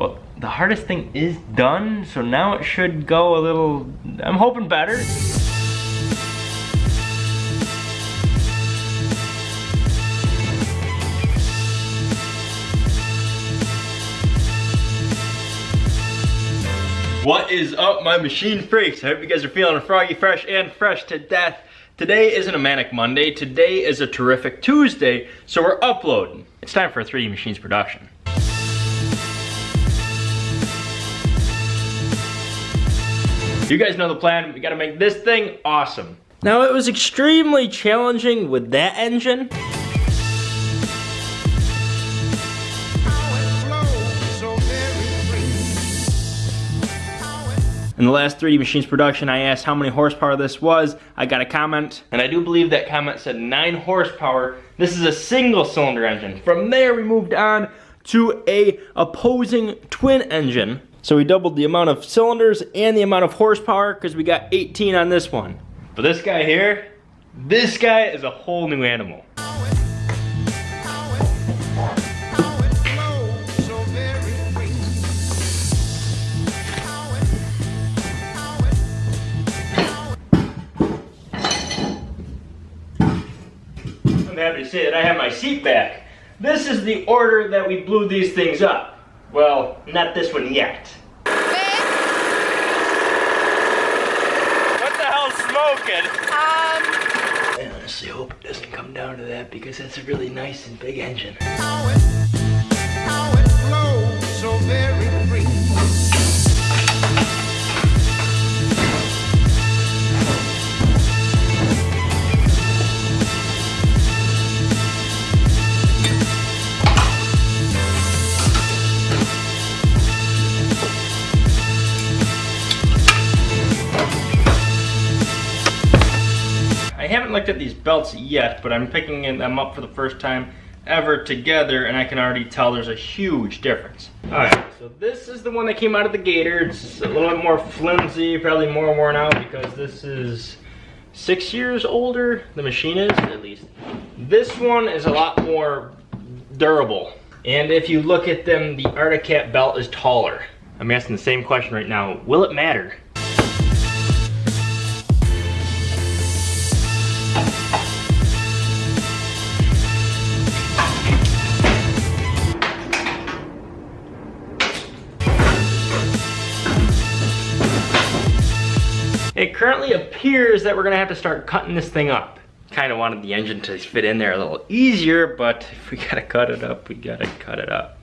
Well, the hardest thing is done, so now it should go a little, I'm hoping better. What is up, my machine freaks? I hope you guys are feeling froggy fresh and fresh to death. Today isn't a manic Monday, today is a terrific Tuesday, so we're uploading. It's time for a 3D Machines production. You guys know the plan, we gotta make this thing awesome. Now it was extremely challenging with that engine. In the last 3D Machines production, I asked how many horsepower this was. I got a comment, and I do believe that comment said 9 horsepower. This is a single cylinder engine. From there, we moved on to a opposing twin engine. So we doubled the amount of cylinders and the amount of horsepower because we got 18 on this one. But this guy here, this guy is a whole new animal. I'm happy to say that I have my seat back. This is the order that we blew these things up. Well, not this one yet. What the hell's smoking? Um... I honestly hope it doesn't come down to that because that's a really nice and big engine. How it, how it flows so very free. At these belts yet, but I'm picking them up for the first time ever together and I can already tell there's a huge difference. Oh, Alright, so this is the one that came out of the Gator. It's a little bit more flimsy, probably more worn out because this is six years older. The machine is, at least. This one is a lot more durable. And if you look at them, the Arctic Cat belt is taller. I'm asking the same question right now. Will it matter? It currently appears that we're gonna have to start cutting this thing up. Kind of wanted the engine to fit in there a little easier, but if we gotta cut it up, we gotta cut it up.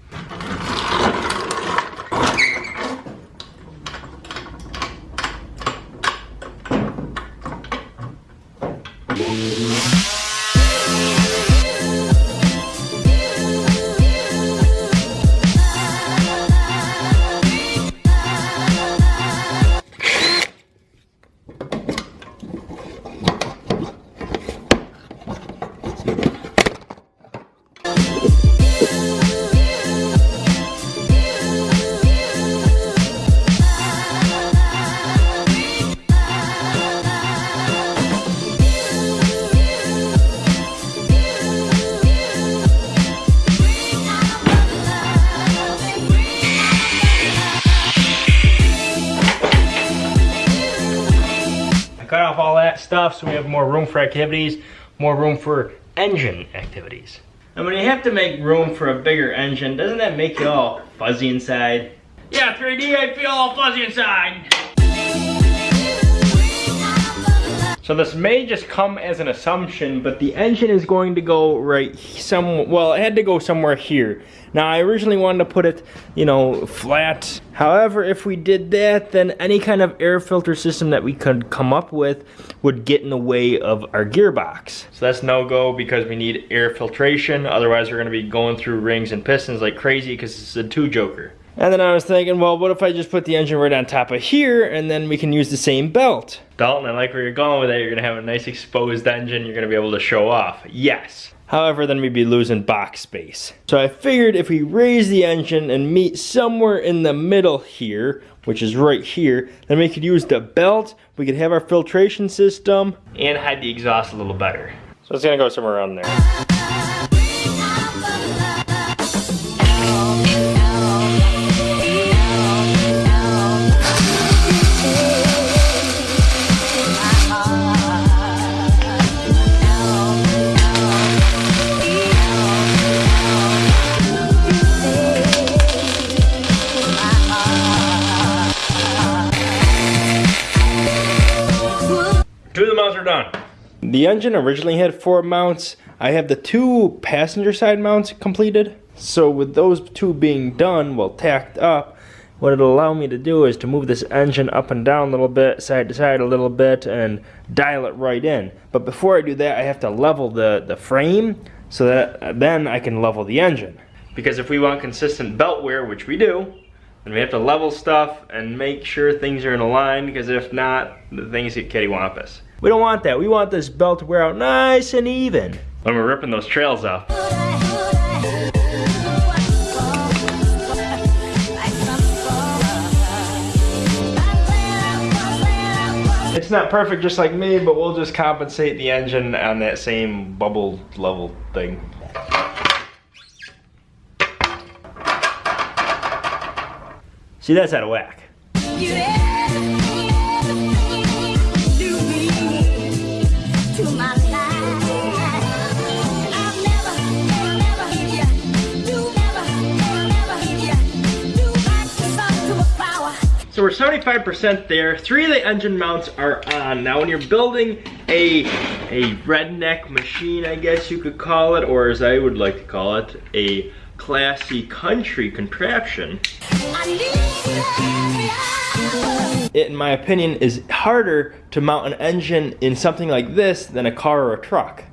Stuff so we have more room for activities, more room for engine activities. And when you have to make room for a bigger engine, doesn't that make you all fuzzy inside? Yeah, 3D, I feel all fuzzy inside. So this may just come as an assumption, but the engine is going to go right some, well, it had to go somewhere here. Now, I originally wanted to put it, you know, flat. However, if we did that, then any kind of air filter system that we could come up with would get in the way of our gearbox. So that's no-go because we need air filtration. Otherwise, we're gonna be going through rings and pistons like crazy because it's a two-stroker. And then I was thinking, well, what if I just put the engine right on top of here and then we can use the same belt? Dalton, I like where you're going with that. You're gonna have a nice exposed engine you're gonna be able to show off. Yes. However, then we'd be losing box space. So I figured if we raise the engine and meet somewhere in the middle here, which is right here, then we could use the belt, we could have our filtration system, and hide the exhaust a little better. So it's gonna go somewhere around there. Done. The engine originally had four mounts. I have the two passenger side mounts completed. So with those two being done, well tacked up, what it'll allow me to do is to move this engine up and down a little bit, side to side a little bit, and dial it right in. But before I do that, I have to level the, the frame so that then I can level the engine. Because if we want consistent belt wear, which we do, then we have to level stuff and make sure things are in a line, because if not, the things get kittywampus. We don't want that. We want this belt to wear out nice and even when we're ripping those trails off. It's not perfect just like me, but we'll just compensate the engine on that same bubble level thing. See, that's out of whack. So we're 75% there. Three of the engine mounts are on. Now when you're building a, a redneck machine, I guess you could call it, or as I would like to call it, a classy country contraption. It, in my opinion, is harder to mount an engine in something like this than a car or a truck.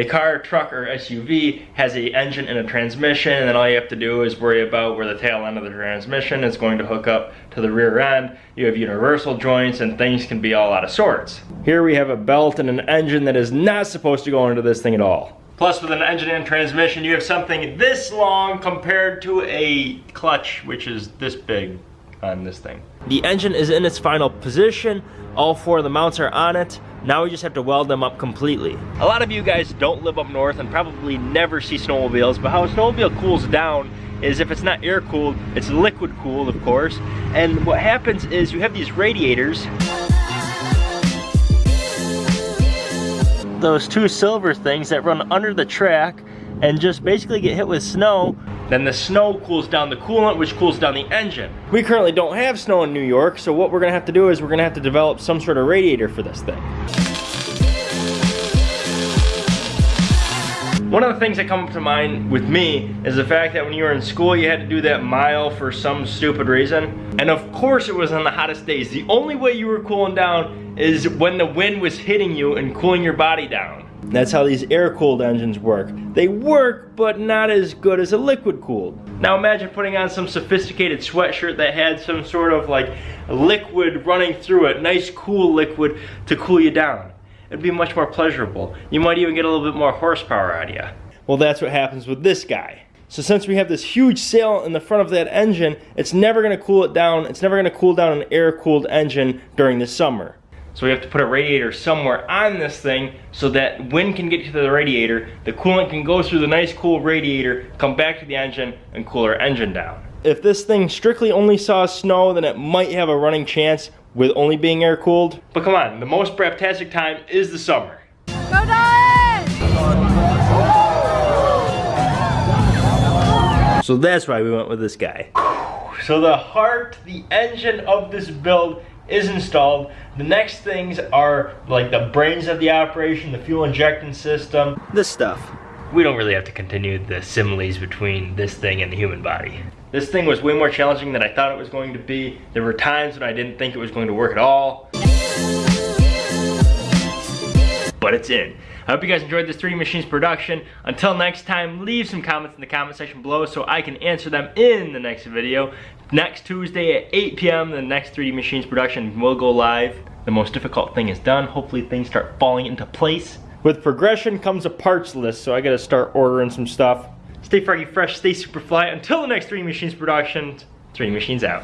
A car, truck, or SUV has a engine and a transmission, and then all you have to do is worry about where the tail end of the transmission is going to hook up to the rear end. You have universal joints, and things can be all out of sorts. Here we have a belt and an engine that is not supposed to go into this thing at all. Plus with an engine and transmission, you have something this long compared to a clutch, which is this big on this thing. The engine is in its final position. All four of the mounts are on it. Now we just have to weld them up completely. A lot of you guys don't live up north and probably never see snowmobiles, but how a snowmobile cools down is if it's not air cooled, it's liquid cooled, of course. And what happens is you have these radiators. Those two silver things that run under the track and just basically get hit with snow then the snow cools down the coolant, which cools down the engine. We currently don't have snow in New York, so what we're gonna have to do is we're gonna have to develop some sort of radiator for this thing. One of the things that come up to mind with me is the fact that when you were in school, you had to do that mile for some stupid reason. And of course it was on the hottest days. The only way you were cooling down is when the wind was hitting you and cooling your body down. That's how these air-cooled engines work. They work, but not as good as a liquid-cooled. Now imagine putting on some sophisticated sweatshirt that had some sort of like liquid running through it, nice cool liquid to cool you down. It'd be much more pleasurable. You might even get a little bit more horsepower out of you. Well, that's what happens with this guy. So since we have this huge sail in the front of that engine, it's never gonna cool it down. It's never gonna cool down an air-cooled engine during the summer. So we have to put a radiator somewhere on this thing so that wind can get to the radiator, the coolant can go through the nice cool radiator, come back to the engine, and cool our engine down. If this thing strictly only saw snow, then it might have a running chance with only being air cooled. But come on, the most braptastic time is the summer. Go! So that's why we went with this guy. So the heart, the engine of this build is installed. The next things are like the brains of the operation, the fuel injection system, this stuff. We don't really have to continue the similes between this thing and the human body. This thing was way more challenging than I thought it was going to be. There were times when I didn't think it was going to work at all. But it's in. I hope you guys enjoyed this 3D Machines production. Until next time, leave some comments in the comment section below so I can answer them in the next video. Next Tuesday at 8 p.m., the next 3D Machines production will go live. The most difficult thing is done. Hopefully things start falling into place. With progression comes a parts list, so I gotta start ordering some stuff. Stay froggy fresh, stay super fly. Until the next 3D Machines production, 3D Machines out.